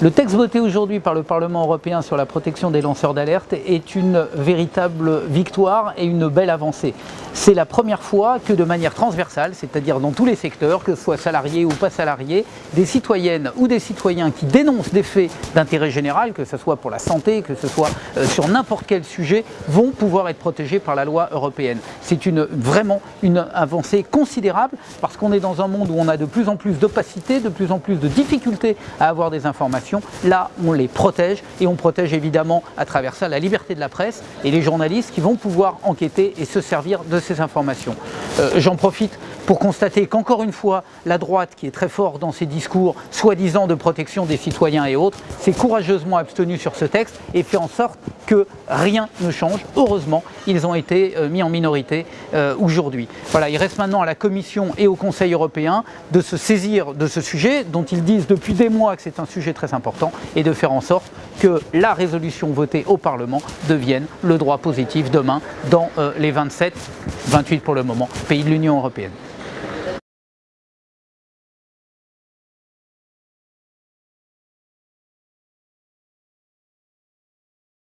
Le texte voté aujourd'hui par le Parlement européen sur la protection des lanceurs d'alerte est une véritable victoire et une belle avancée. C'est la première fois que de manière transversale, c'est-à-dire dans tous les secteurs, que ce soit salariés ou pas salariés, des citoyennes ou des citoyens qui dénoncent des faits d'intérêt général, que ce soit pour la santé, que ce soit euh, sur n'importe quel sujet, vont pouvoir être protégés par la loi européenne. C'est une, vraiment une avancée considérable parce qu'on est dans un monde où on a de plus en plus d'opacité, de plus en plus de difficultés à avoir des informations Là, on les protège et on protège évidemment à travers ça la liberté de la presse et les journalistes qui vont pouvoir enquêter et se servir de ces informations. Euh, j'en profite pour constater qu'encore une fois, la droite, qui est très forte dans ses discours, soi-disant de protection des citoyens et autres, s'est courageusement abstenue sur ce texte et fait en sorte que rien ne change. Heureusement, ils ont été euh, mis en minorité euh, aujourd'hui. Voilà, il reste maintenant à la Commission et au Conseil européen de se saisir de ce sujet, dont ils disent depuis des mois que c'est un sujet très important, et de faire en sorte que la résolution votée au Parlement devienne le droit positif demain dans les 27, 28 pour le moment, pays de l'Union européenne.